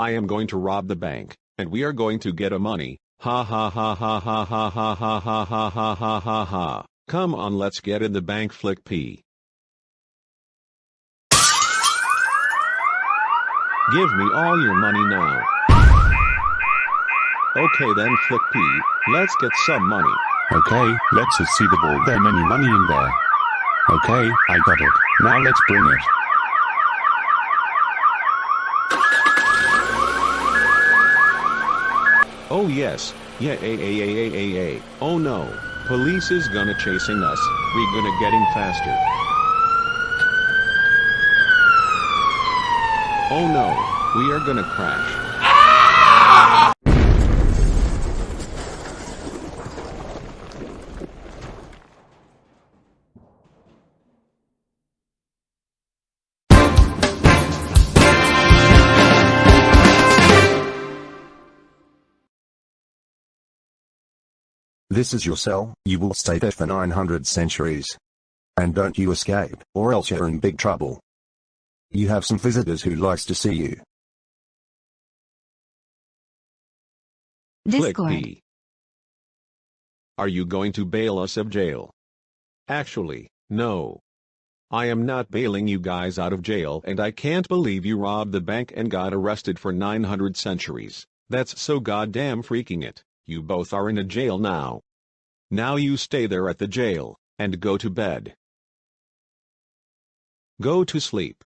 I am going to rob the bank, and we are going to get a money. Ha ha ha ha ha ha ha ha ha ha ha ha ha ha. Come on let's get in the bank flick P. Give me all your money now. Okay then flick P, let's get some money. Okay, let's see the ball. There many money in there. Okay, I got it. Now let's bring it. Oh yes, yeah a a a a a a. Oh no, police is gonna chasing us. We gonna getting faster. Oh no, we are gonna crash. Ah! This is your cell, you will stay there for 900 centuries. And don't you escape, or else you're in big trouble. You have some visitors who likes to see you. Flick Discord. P. Are you going to bail us of jail? Actually, no. I am not bailing you guys out of jail and I can't believe you robbed the bank and got arrested for 900 centuries. That's so goddamn freaking it. You both are in a jail now. Now you stay there at the jail, and go to bed. Go to sleep.